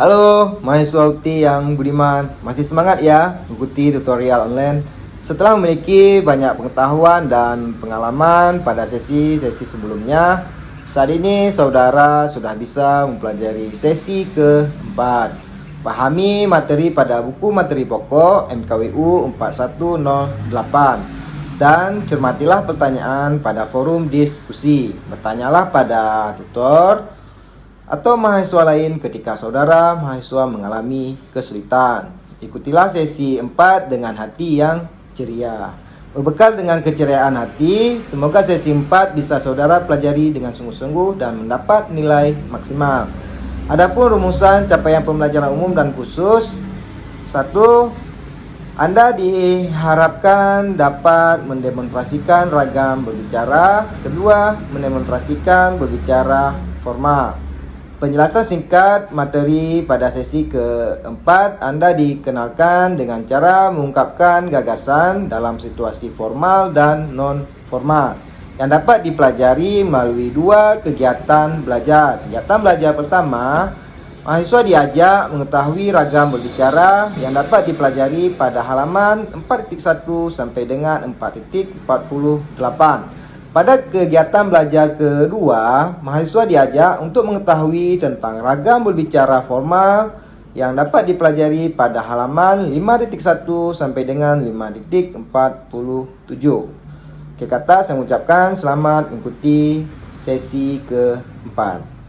Halo mahasiswa UTI yang budiman, masih semangat ya mengikuti tutorial online? Setelah memiliki banyak pengetahuan dan pengalaman pada sesi-sesi sebelumnya saat ini saudara sudah bisa mempelajari sesi keempat. Pahami materi pada buku materi pokok MKWU 4108 dan cermatilah pertanyaan pada forum diskusi. Bertanyalah pada tutor atau mahasiswa lain ketika saudara mahasiswa mengalami kesulitan. Ikutilah sesi 4 dengan hati yang ceria. Berbekal dengan keceriaan hati, semoga sesi 4 bisa saudara pelajari dengan sungguh-sungguh dan mendapat nilai maksimal. Adapun rumusan capaian pembelajaran umum dan khusus satu anda diharapkan dapat mendemonstrasikan ragam berbicara Kedua, mendemonstrasikan berbicara formal Penjelasan singkat materi pada sesi keempat Anda dikenalkan dengan cara mengungkapkan gagasan dalam situasi formal dan non-formal yang dapat dipelajari melalui dua kegiatan belajar. Kegiatan belajar pertama, mahasiswa diajak mengetahui ragam berbicara yang dapat dipelajari pada halaman 4.1 sampai dengan 4.48. Pada kegiatan belajar kedua, mahasiswa diajak untuk mengetahui tentang ragam berbicara formal yang dapat dipelajari pada halaman 5.1 sampai dengan 5.47. Oke kata saya mengucapkan selamat mengikuti sesi keempat.